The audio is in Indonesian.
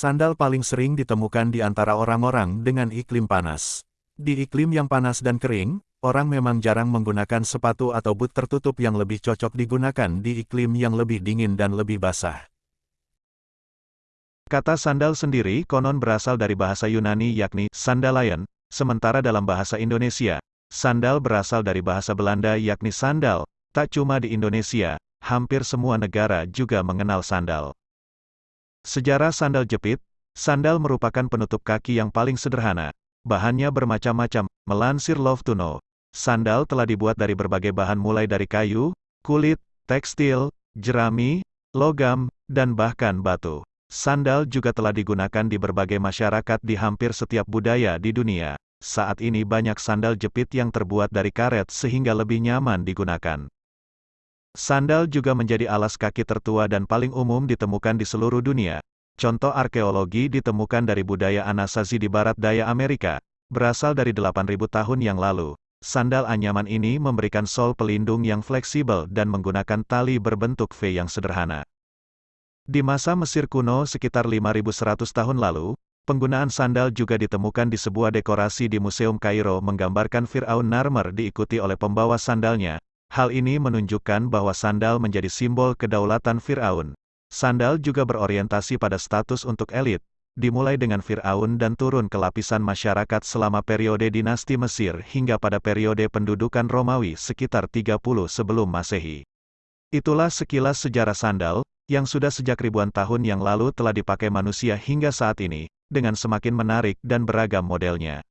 Sandal paling sering ditemukan di antara orang-orang dengan iklim panas. Di iklim yang panas dan kering, orang memang jarang menggunakan sepatu atau boot tertutup yang lebih cocok digunakan di iklim yang lebih dingin dan lebih basah. Kata sandal sendiri konon berasal dari bahasa Yunani yakni sandalayan, sementara dalam bahasa Indonesia, sandal berasal dari bahasa Belanda yakni sandal. Tak cuma di Indonesia, hampir semua negara juga mengenal sandal. Sejarah sandal jepit, sandal merupakan penutup kaki yang paling sederhana. Bahannya bermacam-macam, melansir Love to Know. Sandal telah dibuat dari berbagai bahan mulai dari kayu, kulit, tekstil, jerami, logam, dan bahkan batu. Sandal juga telah digunakan di berbagai masyarakat di hampir setiap budaya di dunia. Saat ini banyak sandal jepit yang terbuat dari karet sehingga lebih nyaman digunakan. Sandal juga menjadi alas kaki tertua dan paling umum ditemukan di seluruh dunia. Contoh arkeologi ditemukan dari budaya Anasazi di barat daya Amerika, berasal dari 8.000 tahun yang lalu. Sandal anyaman ini memberikan sol pelindung yang fleksibel dan menggunakan tali berbentuk V yang sederhana. Di masa Mesir kuno sekitar 5100 tahun lalu, penggunaan sandal juga ditemukan di sebuah dekorasi di Museum Kairo menggambarkan Fir'aun Narmer diikuti oleh pembawa sandalnya, Hal ini menunjukkan bahwa sandal menjadi simbol kedaulatan Fir'aun. Sandal juga berorientasi pada status untuk elit, dimulai dengan Fir'aun dan turun ke lapisan masyarakat selama periode dinasti Mesir hingga pada periode pendudukan Romawi sekitar 30 sebelum Masehi. Itulah sekilas sejarah sandal, yang sudah sejak ribuan tahun yang lalu telah dipakai manusia hingga saat ini, dengan semakin menarik dan beragam modelnya.